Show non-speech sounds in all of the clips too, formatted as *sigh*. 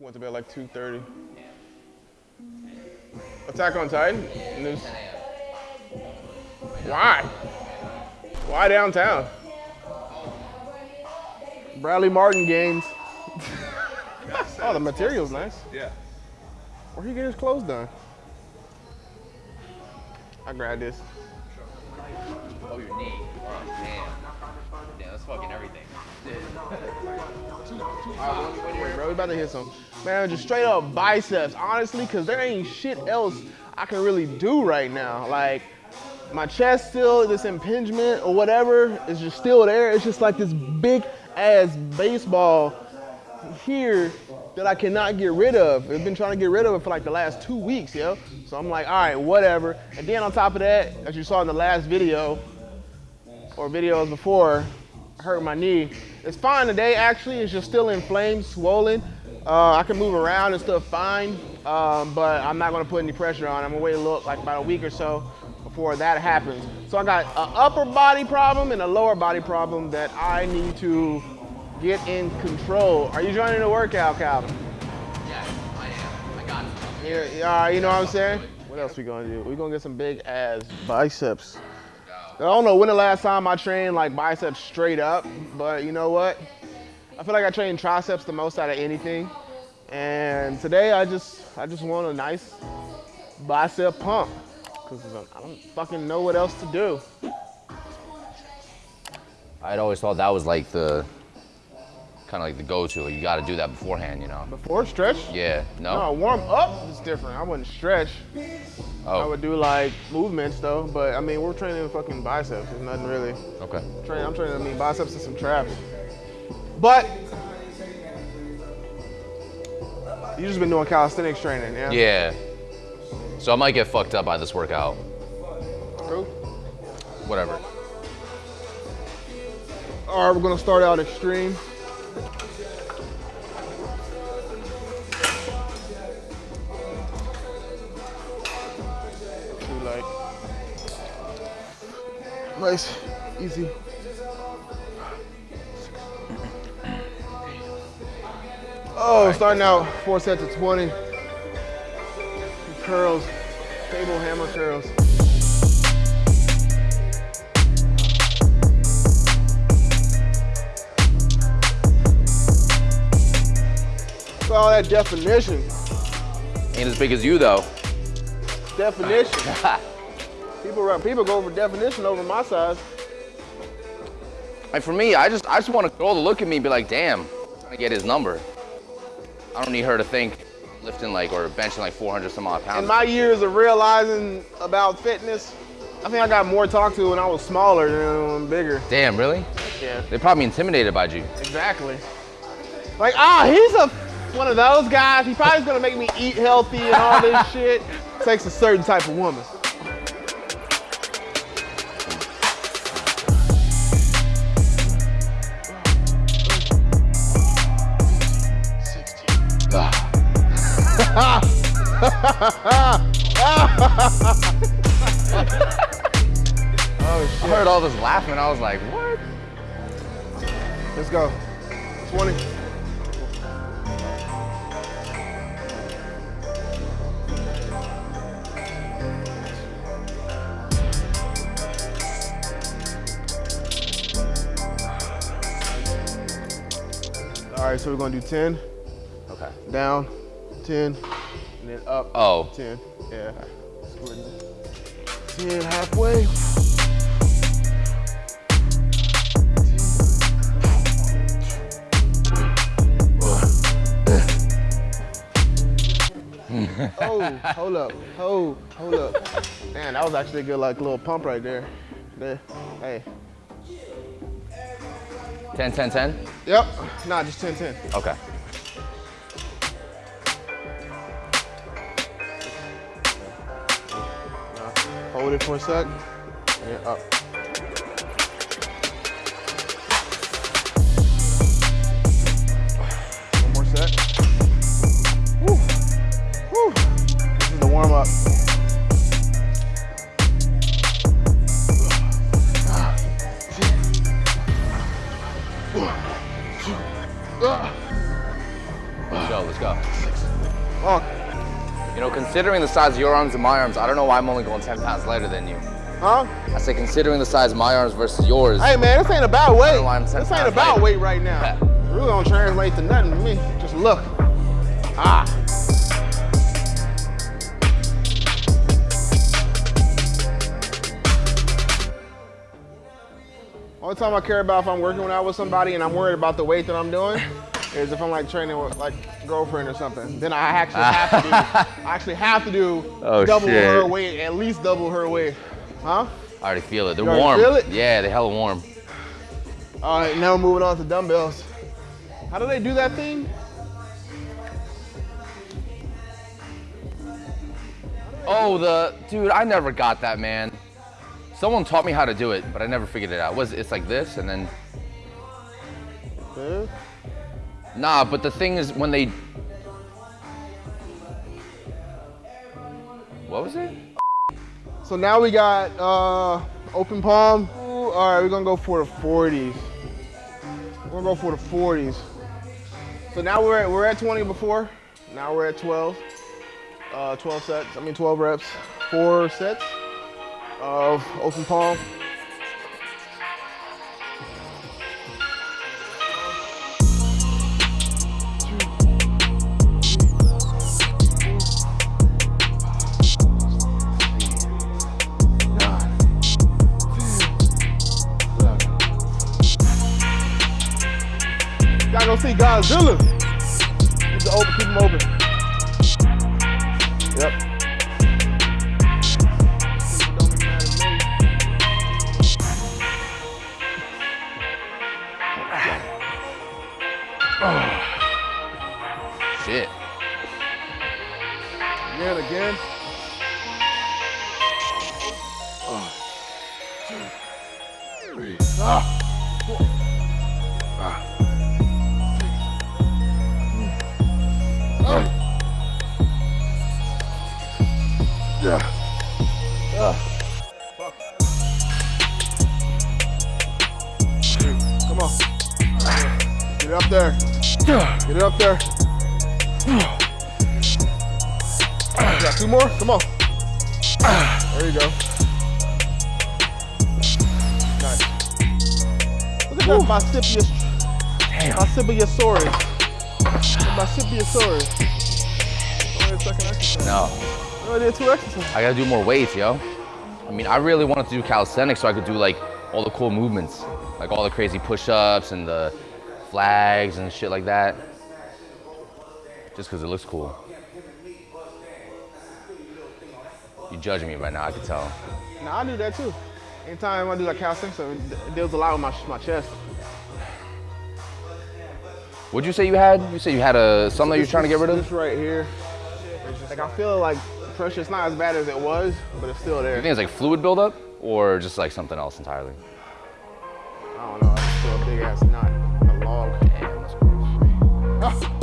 Went to bed like 2.30. Attack on Titan? Why? Why downtown? Bradley Martin games. *laughs* oh, the material's nice. Yeah. Where he get his clothes done? I grabbed this. Oh, your knee. Oh, damn. Damn, that's fucking everything. Wait, bro, we about to hit some. Man, just straight up biceps, honestly, because there ain't shit else I can really do right now. Like, my chest still, this impingement or whatever is just still there. It's just like this big ass baseball here that I cannot get rid of. I've been trying to get rid of it for like the last two weeks, yo. So I'm like, all right, whatever. And then on top of that, as you saw in the last video, or videos before, I hurt my knee. It's fine today, actually. It's just still inflamed, swollen. Uh, I can move around and stuff fine, um, but I'm not gonna put any pressure on. I'm gonna wait a look, like about a week or so before that happens. So I got an upper body problem and a lower body problem that I need to get in control. Are you joining the workout, Calvin? Yeah, I am. I got it. Yeah, yeah, you know what I'm saying? What else we gonna do? We gonna get some big ass biceps. I don't know when the last time I trained like biceps straight up, but you know what? I feel like I train triceps the most out of anything. And today I just I just want a nice bicep pump because I don't fucking know what else to do. I'd always thought that was like the kind of like the go-to. You got to do that beforehand, you know. Before stretch? Yeah. No. No, warm up is different. I wouldn't stretch. Oh. I would do like movements though, but I mean we're training fucking biceps. There's nothing really. Okay. Train, I'm training I mean biceps and some traps. But you just been doing calisthenics training, yeah? Yeah. So I might get fucked up by this workout. True. Whatever. All right, we're gonna start out extreme. Do like nice, easy. Oh, starting out four sets of 20. Curls, table hammer curls. Look at all that definition. Ain't as big as you though. Definition. *laughs* people, run- people go for definition over my size. Like for me, I just I just want a girl to look at me and be like, damn, I'm trying to get his number. I don't need her to think lifting like or benching like 400 some odd pounds. In my years of realizing about fitness, I think I got more talk to when I was smaller than when I'm bigger. Damn, really? Yeah, They're probably intimidated by you. exactly. Like, ah, he's a one of those guys. He probably gonna make me eat healthy and all this *laughs* shit. Takes a certain type of woman. Laughing. I was like, what? Let's go. 20. All right, so we're gonna do 10, Okay. down, 10, and then up, Oh, 10. Yeah. 10 halfway. *laughs* oh, hold up. Hold, hold up. Man, that was actually a good like little pump right there. There. Hey. 10, 10, 10? Yep. Nah, just 10 10. Okay. Hold it for a sec. And up. Warm up. Let's go, let's go. You know, considering the size of your arms and my arms, I don't know why I'm only going 10 pounds lighter than you. huh? I say considering the size of my arms versus yours. Hey man, this ain't about weight. I'm This ain't about lighter. weight right now. Yeah. It really don't translate to nothing to me. Just look. Ah. Only time I care about if I'm working out with somebody and I'm worried about the weight that I'm doing is if I'm like training with like girlfriend or something. Then I actually *laughs* have to do I actually have to do Oh, double shit. her weight, at least double her weight. Huh? I already feel it. They're warm. feel it? Yeah, they're hella warm. All right, now we're moving on to dumbbells. How do they do that thing? Oh, the dude, I never got that, man. Someone taught me how to do it, but I never figured it out. Was it's like this and then nah, but the thing is when they What was it? So now we got uh, open palm. Ooh, all right, we're gonna go for the 40s. We're gonna go for the 40s. So now we're at, we're at 20 before. Now we're at 12. Uh, 12 sets. I mean 12 reps. Four sets of open palm. See Godzilla. Look at that Marsupius. Marsupiusaurus. The Marsupiusaurus. Only a second exercise. No. No, I did two exercises. I gotta do more weights, yo. I mean, I really wanted to do calisthenics so I could do like all the cool movements, like all the crazy push-ups and the flags and shit like that. Just because it looks cool. You judging me right now, I can tell. Nah, I do that too. Anytime I do like calisthenics, so it deals a lot with my, my chest. What'd you say you had? You said you had a something that you're trying to get rid of? This right here. Like I feel like pressure, it's not as bad as it was, but it's still there. You think it's like fluid buildup or just like something else entirely? I don't know. It's still a big ass knot. A log. Damn, that's gross. *laughs*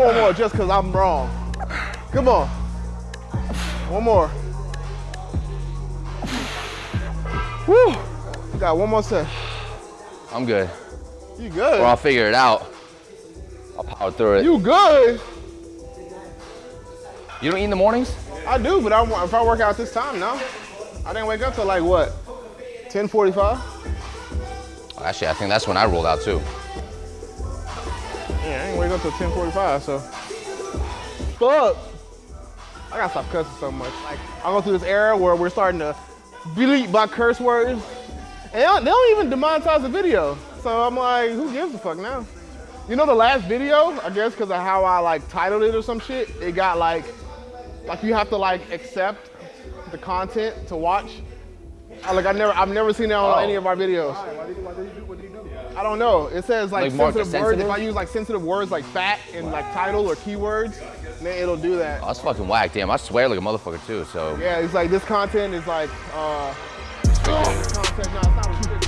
four more just because I'm wrong. Come on. One more. Woo. You got one more set. I'm good. You good. Or I'll figure it out. I'll power through it. You good. You don't eat in the mornings? I do, but I, if I work out this time, no. I didn't wake up till like what? 10:45. Actually, I think that's when I rolled out too. Yeah, I didn't wake up till 10:45. So, fuck. I gotta stop cussing so much. Like I go through this era where we're starting to bleep by curse words, and they don't, they don't even demonetize the video. So I'm like, who gives a fuck now? You know the last video, I guess because of how I like titled it or some shit, it got like, like you have to like accept the content to watch. I, like I never, I've never seen that on Oh. any of our videos. I don't know. It says like, Like sensitive words. If? I use like sensitive words like fat in like title or keywords, then it'll do that. Oh, that's fucking whack. Damn, I swear like a motherfucker too. So Yeah, it's like this content is like uh. Contact, no,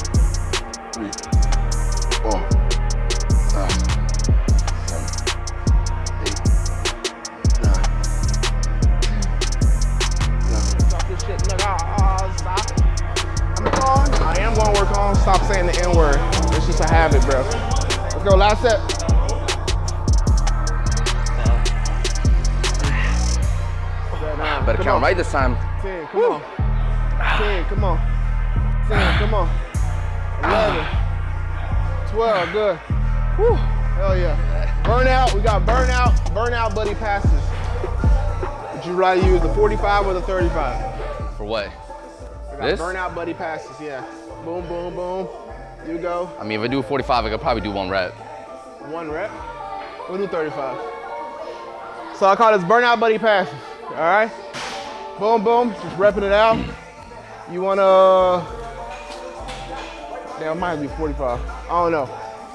going. I am going to work on stop saying the N word. It's just a habit, bro. Let's go. Last set. *sighs* Better Come count on. right this time. 10, come on. 10, come on. 10, come on. 11, 12, good. Whew, hell yeah. Burnout, we got burnout, burnout buddy passes. Would you rather use the 45 or the 35? For what? We got This? burnout buddy passes, yeah. Boom, boom, boom. You go. I mean, if I do 45, I could probably do one rep. One rep. We'll do 35. So I call this burnout buddy passes. All right. Boom, boom. Just repping it out. You wanna? Damn, might be 45. I don't know.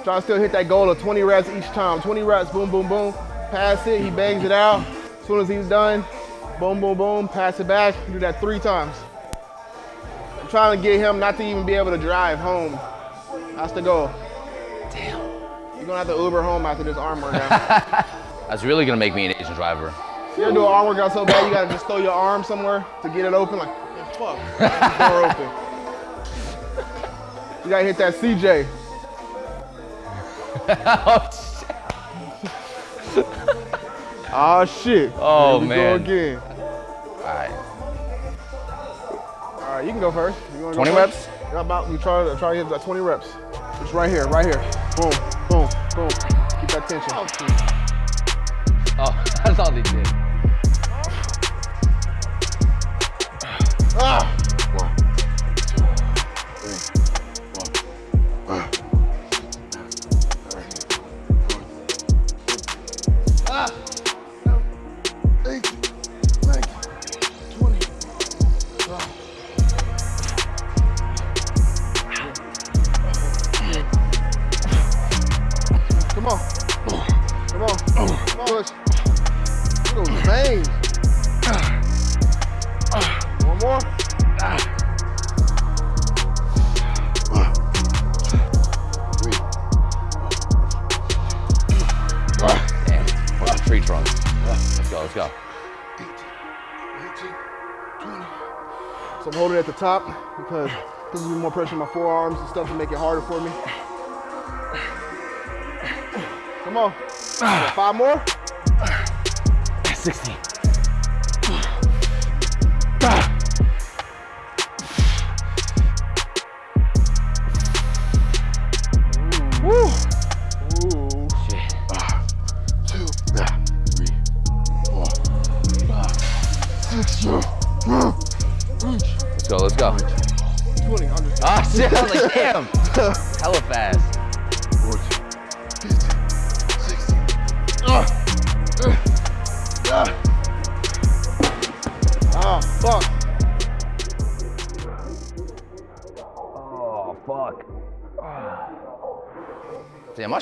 Trying to still hit that goal of 20 reps each time. 20 reps. Boom, boom, boom. Pass it. He bangs it out. As soon as he's done, boom, boom, boom. Pass it back. Do that three times. I'm trying to get him not to even be able to drive home. That's the goal. Damn. You're gonna have to Uber home after this arm workout. *laughs* That's really gonna make me an Asian driver. you ever do an arm workout so bad you gotta just throw your arm somewhere to get it open? Like, "Man, fuck, *laughs* door open. You gotta hit that CJ. *laughs* oh, shit. Oh shit. Oh, Here we man. Go again. All right. All right, you can go first. You wanna go 20 reps? How about we try to try to hit about 20 reps? Just right here, right here. Boom, boom, boom. Keep that tension. Oh, oh *laughs* that's all they did. Top because gives me more pressure on my forearms and stuff to make it harder for me. Come on. Five more. 60.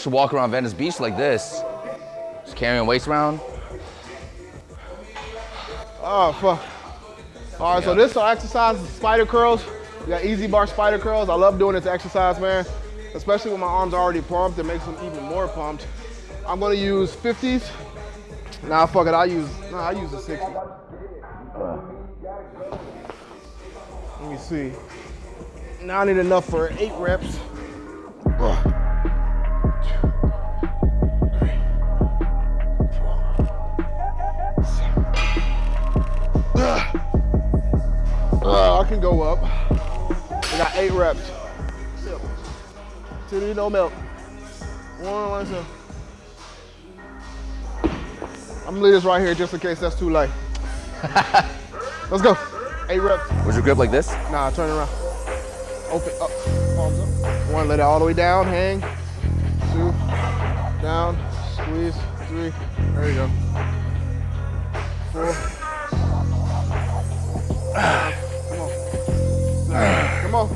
Should walk around Venice Beach like this. Just carrying weights around. Oh, fuck. All right, so Yeah. this our exercise is spider curls. We got EZ bar spider curls. I love doing this exercise, man. Especially when my arms are already pumped, it makes them even more pumped. I'm gonna use 50s. Nah, fuck it, I'll use, nah, I'll use a 60. Let me see. Now I need enough for eight reps. One, can go up. I got eight reps. Till no milk. One, one, two. I'm gonna leave this right here just in case that's too light. *laughs* Let's go. Eight reps. Was your grip like this? Nah, turn around. Open up. Palms up. One, let it all the way down. Hang. Two. Down. Squeeze. Three. There you go. Four. Come on.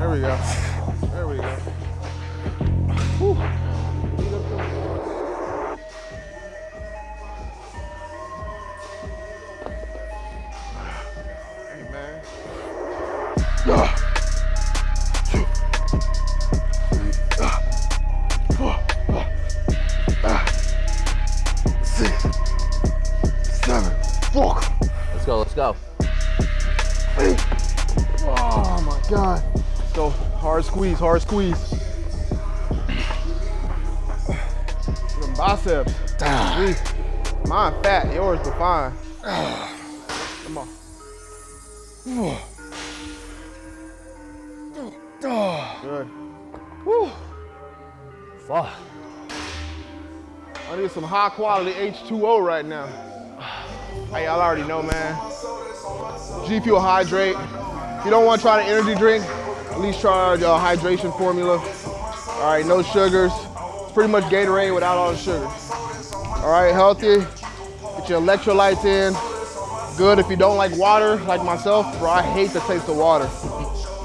There we go. There we go. Whew. Squeeze, hard squeeze. Them biceps. Sweet. Mine fat, yours defined. fine. Come on. Good. Whew. Fuck. I need some high quality H2O right now. Hey, y'all already know, man. G Fuel Hydrate. If you don't want to try the energy drink, least try your hydration formula. All right, no sugars. It's pretty much Gatorade without all the sugar. All right, healthy. Get your electrolytes in. Good if you don't like water, like myself, bro. I hate the taste of water.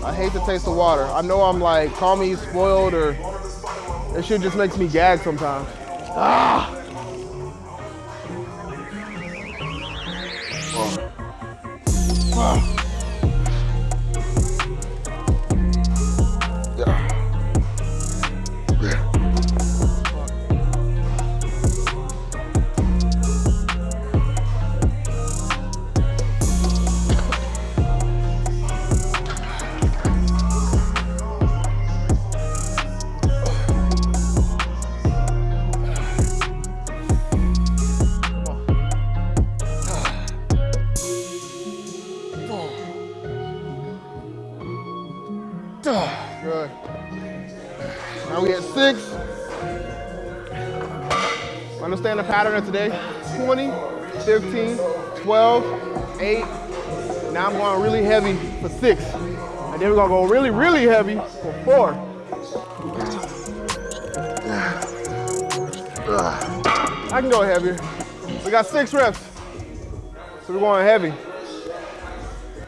I hate the taste of water. I know I'm like, call me spoiled or that shit just makes me gag sometimes. Ah! Good. Today. 20, 15, 12, 8. Now I'm going really heavy for six. And then we're gonna go really, really heavy for four. I can go heavier. We got six reps. So we're going heavy.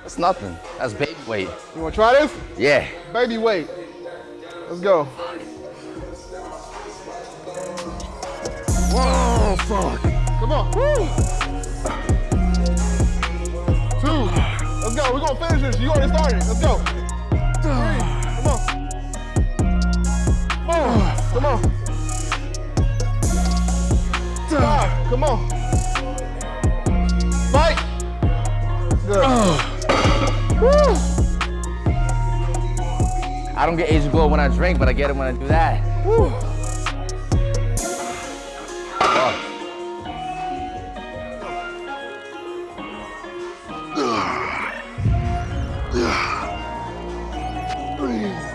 That's nothing. That's baby weight. You wanna try this? Yeah. Baby weight. Let's go. Oh, fuck. Come on. Woo. Two. Let's go. We're gonna finish this. You already started. Let's go. Three. Come on. Four. Come on. Five. Come on. Fight. Good. Woo. I don't get Asian glow when I drink, but I get it when I do that. Woo.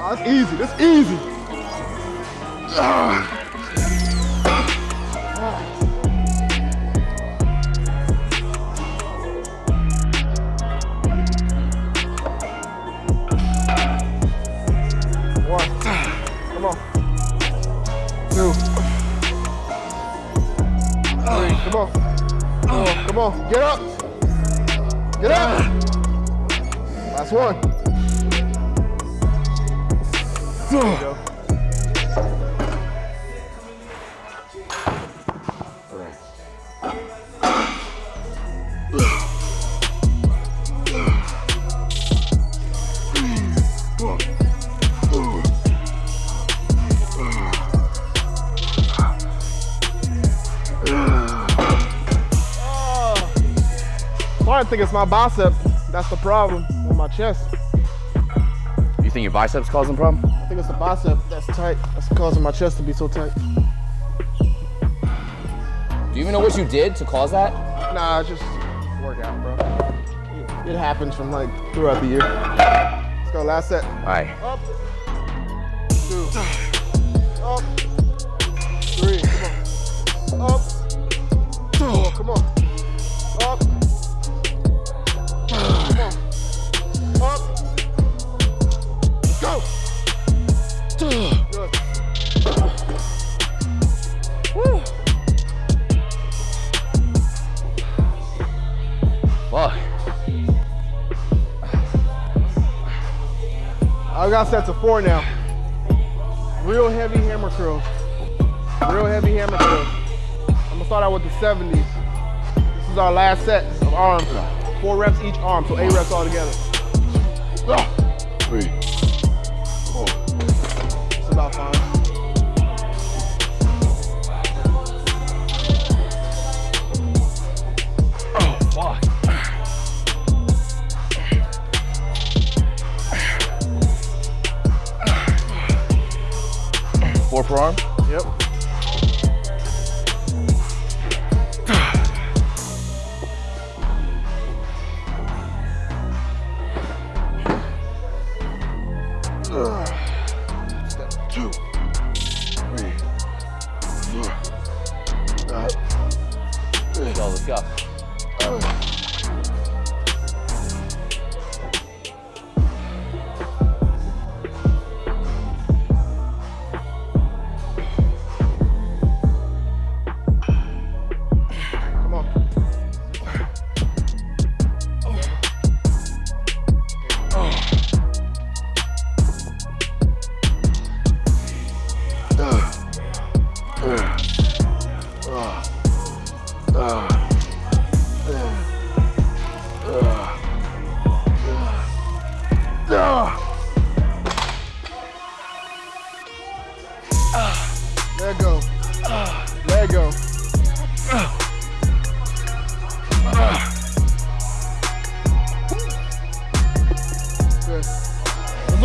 That's easy. That's easy. One. I think it's my bicep. That's the problem with my chest. You think your biceps causing a problem? I think it's the bicep that's tight. That's causing my chest to be so tight. Do you even know what you did to cause that? Nah, it's just workout, bro. It, happens from like throughout the year. Let's go, last set. All right. Up, two, up, three, come on. Up, come on. I got set to four now. Real heavy hammer curls. Real heavy hammer curls. I'm gonna start out with the 70s. This is our last set of arms. Four reps each arm, so eight reps all together. Ah.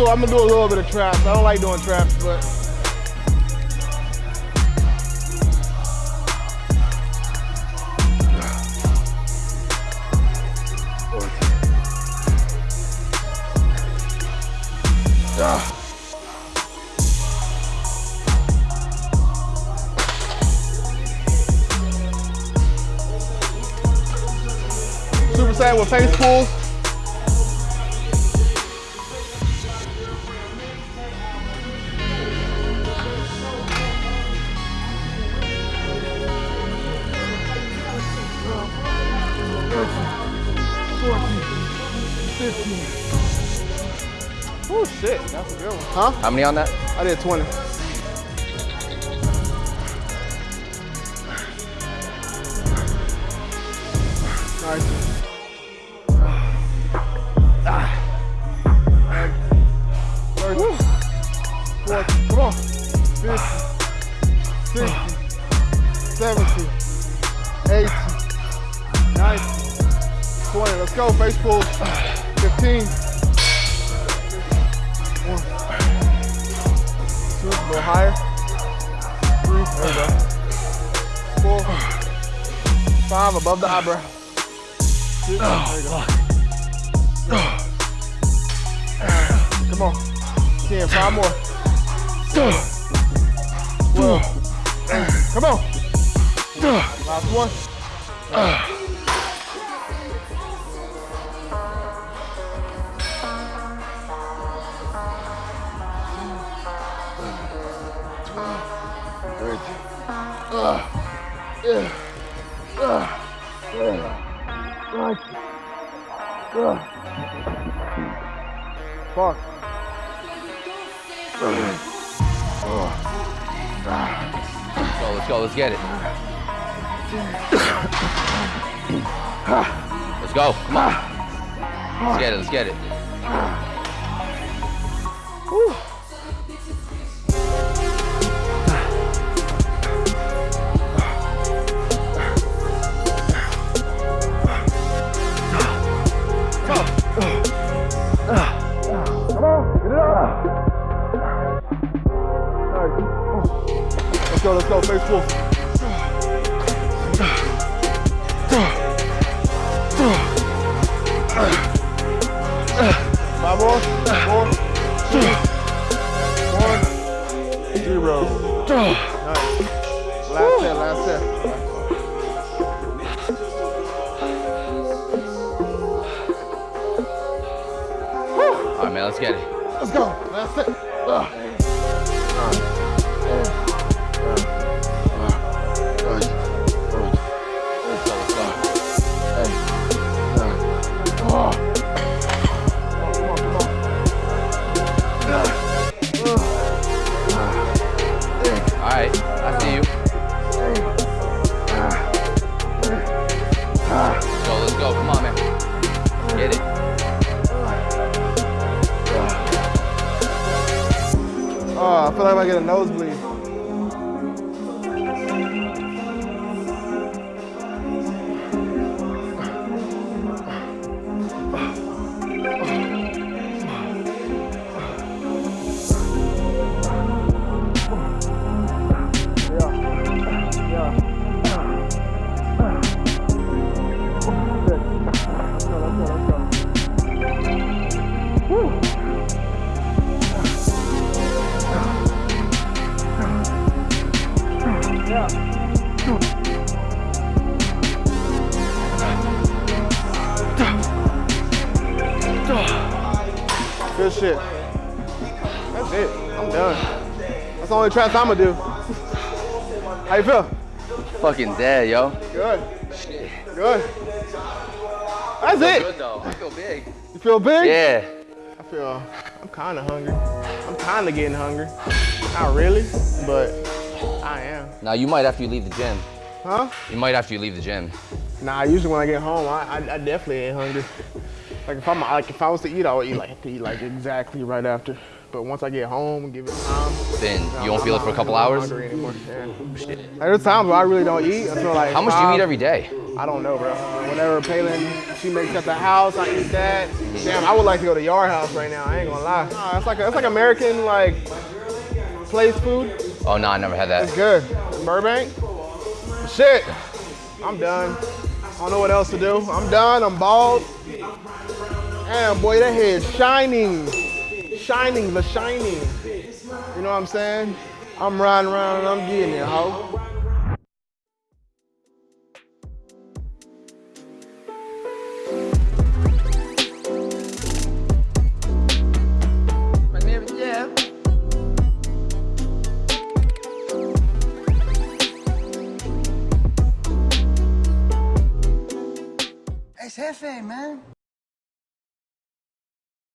I'm gonna do a little bit of traps. I don't like doing traps, but Oh shit, that's a good one. Huh? How many on that? I did 20. Nice. Thirty. Forty. Come on. 50, 60, 70, 80, 90, 20. Let's go. Face pulls. Above the eyebrow. Six, there. Come on. Ten, five more. Twelve. Come on. Last one. Fuck. Let's go, let's go, let's get it. Let's go, come on. Let's get it, let's get it. Go, let's Good shit. That's it. I'm done. That's the only traps I'm gonna do. How you feel? Fucking dead, yo. Good. Good. That's it. though. I feel big. You feel big? Yeah. I feel. I'm kind of hungry. I'm kind of getting hungry. Not really, but I am. Now you might after you leave the gym. Huh? You might after you leave the gym. Nah. Usually when I get home, I, I, I definitely ain't hungry. Like if I'm like if I was to eat, I would eat like eat like exactly right after. But once I get home give it time, Then I'm you won't feel it for a couple hours. Yeah. Like, there's times where I really don't eat until like. How much do you eat every day? I don't know, bro. Whenever Palin, she makes at the house, I eat that. Damn, I would like to go to Yard House right now. I ain't gonna lie. Nah, it's like a, it's like American like place food. Oh no, I never had that. It's good. Burbank. Shit. I'm done. I don't know what else to do. I'm done. I'm bald. Damn, boy, that head shining, shining, the shining. You know what I'm saying? I'm riding around and I'm getting it, ho. Jefe, man.